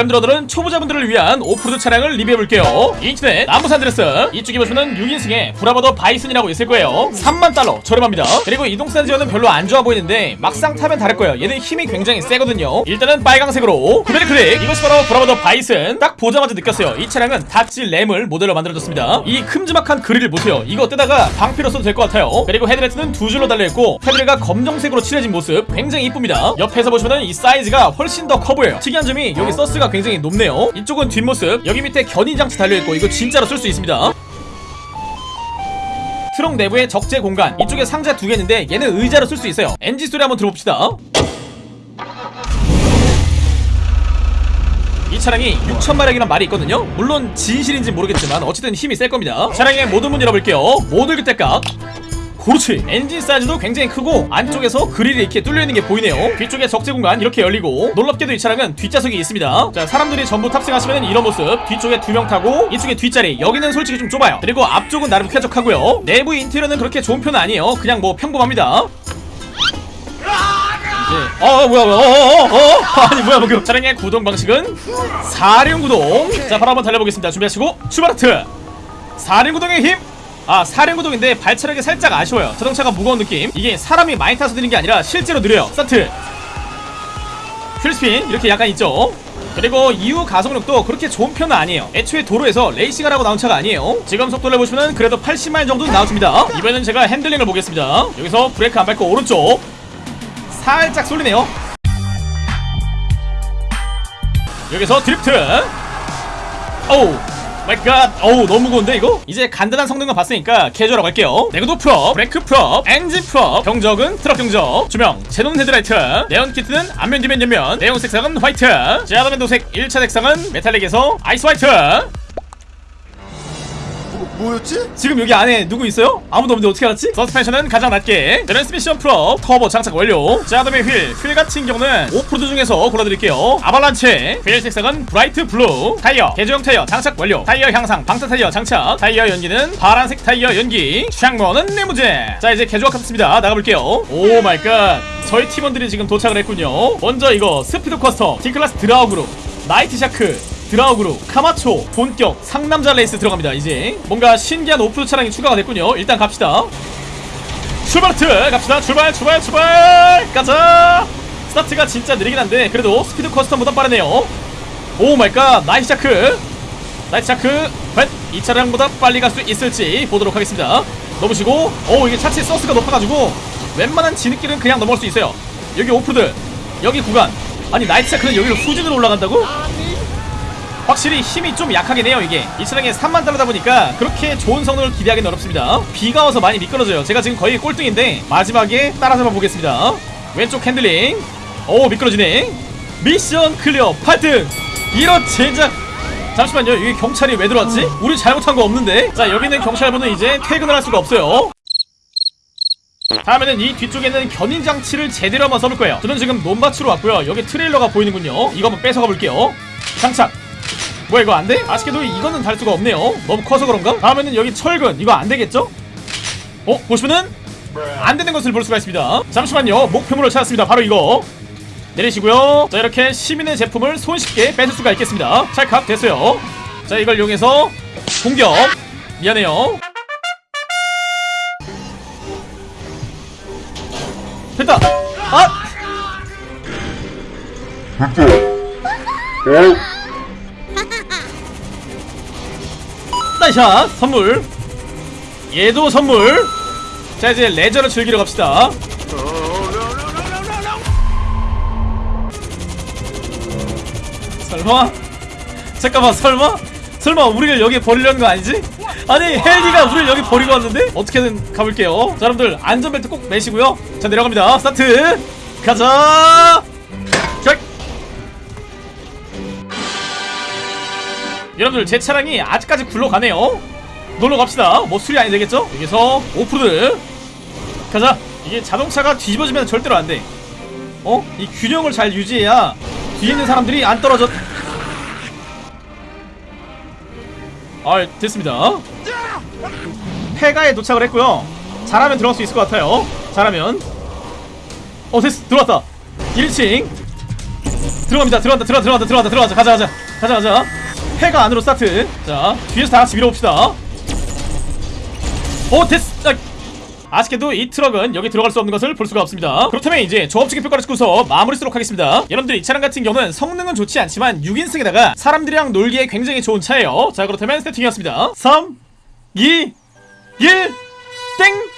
오늘은 초보자분들을 위한 오프로드 차량을 리뷰해볼게요. 인터넷 남부 산 안드레아스. 이쪽에 보시면 6인승에 브라바도 바이슨이라고 있을 거예요. 3만 달러 저렴합니다. 그리고 이동산 지원은 별로 안 좋아 보이는데 막상 타면 다를 거예요. 얘는 힘이 굉장히 세거든요. 일단은 빨강색으로. 구매를 클릭. 이것이 바로 브라바도 바이슨. 딱 보자마자 느꼈어요. 이 차량은 닷지 램을 모델로 만들어졌습니다. 이 큼지막한 그릴을 보세요. 이거 뜯어다가 방패로 써도 될 것 같아요. 그리고 헤드라이트는 두 줄로 달려있고 테두리가 검정색으로 칠해진 모습 굉장히 이쁩니다. 옆에서 보시면 이 사이즈가 훨씬 더 커 보여요. 특이한 점이 여기 서스가 굉장히 높네요. 이쪽은 뒷모습 여기 밑에 견인장치 달려있고 이거 진짜로 쓸 수 있습니다. 트렁 내부에 적재 공간 이쪽에 상자 두 개 있는데 얘는 의자로 쓸 수 있어요. 엔진 소리 한번 들어봅시다. 이 차량이 6천마력이란 말이 있거든요. 물론 진실인지 모르겠지만 어쨌든 힘이 셀 겁니다. 차량의 모든 문 열어볼게요. 모듈 그때깍 그렇지. 엔진 사이즈도 굉장히 크고 안쪽에서 그릴이 이렇게 뚫려있는 게 보이네요. 뒤쪽에 적재 공간 이렇게 열리고 놀랍게도 이 차량은 뒷좌석이 있습니다. 자 사람들이 전부 탑승하시면 이런 모습. 뒤쪽에 두 명 타고 이쪽에 뒷자리. 여기는 솔직히 좀 좁아요. 그리고 앞쪽은 나름 쾌적하고요. 내부 인테리어는 그렇게 좋은 편은 아니에요. 그냥 뭐 평범합니다. 예. 어, 어 뭐야 뭐야. 어어어 어, 아니 뭐야 뭐야 차량의 구동 방식은 사륜 구동. 자 바로 한번 달려보겠습니다. 준비하시고 출발 하트. 사륜 구동의 힘 아, 사륜 구동인데 발차력이 살짝 아쉬워요. 자동차가 무거운 느낌. 이게 사람이 많이 타서 느린 게 아니라 실제로 느려요. 스타트. wheel spin 이렇게 약간 있죠. 그리고 이후 가속력도 그렇게 좋은 편은 아니에요. 애초에 도로에서 레이싱을 하고 나온 차가 아니에요. 지금 속도를 보시면 그래도 80마일 정도는 나와줍니다. 이번에는 제가 핸들링을 보겠습니다. 여기서 브레이크 안 밟고 오른쪽. 살짝 쏠리네요. 여기서 드리프트. 오우. 마이 갓 어우 너무 무거운데 이거? 이제 간단한 성능만 봤으니까 캐주얼하고 갈게요. 내구도 프롭, 브레이크 프롭, 엔진 프롭 경적은 트럭 경적 조명, 제논 헤드라이트 네온 키트는 앞면 뒤면 옆면 내용 색상은 화이트 제아도면 도색 1차 색상은 메탈릭에서 아이스 화이트 뭐 였지? 지금 여기 안에 누구 있어요? 아무도 없는데 어떻게 알았지? 서스펜션은 가장 낮게. 트랜스미션 프로 터보 장착 완료. 자dom의 휠, 휠 같은 경우는 오프로드 중에서 골라드릴게요. 아발란체 휠 색상은 브라이트 블루. 타이어 개조형 타이어 장착 완료. 타이어 향상 방사 타이어 장착. 타이어 연기는 파란색 타이어 연기. 창문은 리무진. 자 이제 개조가 끝났습니다. 나가볼게요. Oh my God. 저희 팀원들이 지금 도착을 했군요. 먼저 이거 스피드 커스터 D클래스 드라우그르 나이트 샤크 드라우그르, 카마초, 본격, 상남자 레이스 들어갑니다. 이제 뭔가 신기한 오프로드 차량이 추가가 됐군요. 일단 갑시다. 출발트 갑시다. 출발 출발 출발! 가자! 스타트가 진짜 느리긴 한데 그래도 스피드 커스텀보다 빠르네요. Oh my God! 나이트 샤크! Nice 과연 이 차량보다 빨리 갈 수 있을지 보도록 하겠습니다. 넘으시고 오 이게 차체 서스가 높아가지고 웬만한 진흙길은 그냥 넘어갈 수 있어요. 여기 오프로드 여기 구간. 아니 나이트 샤크는 여기로 후진으로 올라간다고? 확실히 힘이 좀 약하긴 해요 이게. 이 차량이 3만 달러다 보니까 그렇게 좋은 성능을 기대하기는 어렵습니다. 비가 와서 많이 미끄러져요. 제가 지금 거의 꼴등인데 마지막에 따라잡아 보겠습니다. 왼쪽 핸들링. 오 미끄러지네. mission clear 8등 이런 젠장 잠시만요. 여기 경찰이 왜 들어왔지? 우리 잘못한 거 없는데? 자 여기는 경찰분은 이제 퇴근을 할 수가 없어요. 다음에는 이 뒤쪽에는 견인 장치를 제대로 한번 써볼 거예요. 저는 지금 논밭으로 왔고요. 여기 트레일러가 보이는군요. 이거 한번 뺏어가 볼게요. 장착 뭐야 이거 안 돼? 아쉽게도 이거는 달 수가 없네요. 너무 커서 그런가? 다음에는 여기 철근. 이거 안 되겠죠? 어? 보시면은 안 되는 것을 볼 수가 있습니다. 잠시만요. 목표물을 찾았습니다. 바로 이거. 내리시고요. 자 이렇게 시민의 제품을 손쉽게 뺏을 수가 있겠습니다. 찰칵 됐어요. 자 이걸 이용해서 공격. 미안해요. 됐다. 아! 나이 샷 선물 얘도 선물 자 이제 레저를 즐기러 갑시다 설마? 잠깐만 설마? 설마 우리를 여기 버리려는 거 아니지? 아니 헬기가 우리를 여기 버리고 왔는데? 어떻게든 가볼게요 자 여러분들 안전벨트 꼭 매시고요 자 내려갑니다 스타트 가자 자. 여러분들 제 차량이 아직까지 굴러가네요. 놀러 갑시다. 뭐 술이 아니 되겠죠? 여기서 오프로드. 가자. 이게 자동차가 뒤집어지면 절대로 안돼. 어? 이 균형을 잘 유지해야 뒤에 있는 사람들이 안 떨어져. 아 됐습니다. 폐가에 도착을 했고요. 잘하면 들어갈 수 있을 것 같아요. 잘하면. 어 됐어. 들어왔다. 1층. 들어갑니다. 들어간다. 들어간다. 들어간다. 들어간다. 들어가자. 가자 가자. 가자 가자 해가 안으로 스타트. 자 뒤에서 다 같이 밀어봅시다. 오 됐어. 아, 아쉽게도 이 트럭은 여기 들어갈 수 없는 것을 볼 수가 없습니다. 그렇다면 이제 조합적인 평가를 찍고서 마무리 쓰도록 하겠습니다. 여러분들 이 차량 같은 경우는 성능은 좋지 않지만 6인승에다가 사람들이랑 놀기에 굉장히 좋은 차예요. 자 그렇다면 세팅이었습니다. 3 2 1 땡!